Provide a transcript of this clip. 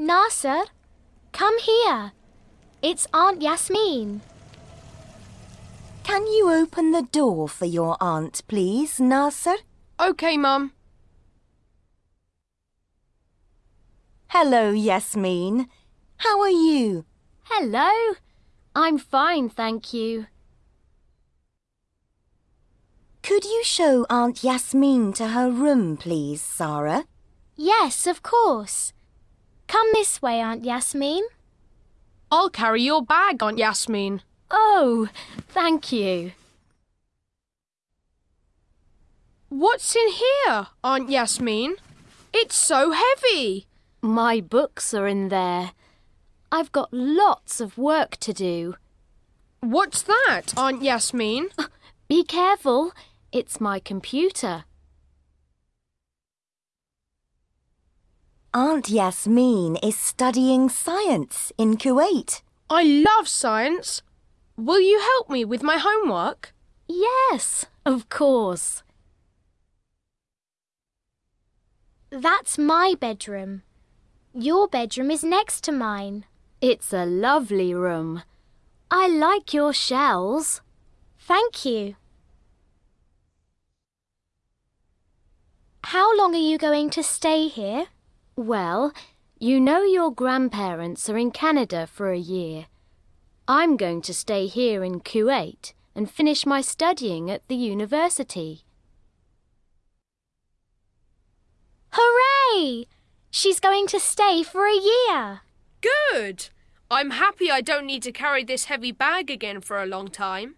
Nasser, come here. It's Aunt Yasmin. Can you open the door for your aunt, please, Nasser? OK, Mum. Hello, Yasmin. How are you? Hello. I'm fine, thank you. Could you show Aunt Yasmin to her room, please, Sarah? Yes, of course. Come this way, Aunt Yasmin. I'll carry your bag, Aunt Yasmin. Oh, thank you. What's in here, Aunt Yasmin? It's so heavy. My books are in there. I've got lots of work to do. What's that, Aunt Yasmin? Be careful. It's my computer. Aunt Yasmin is studying science in Kuwait. I love science. Will you help me with my homework? Yes, of course. That's my bedroom. Your bedroom is next to mine. It's a lovely room. I like your shells. Thank you. How long are you going to stay here? Well, you know your grandparents are in Canada for a year. I'm going to stay here in Kuwait and finish my studying at the university. Hooray! She's going to stay for a year. Good. I'm happy I don't need to carry this heavy bag again for a long time.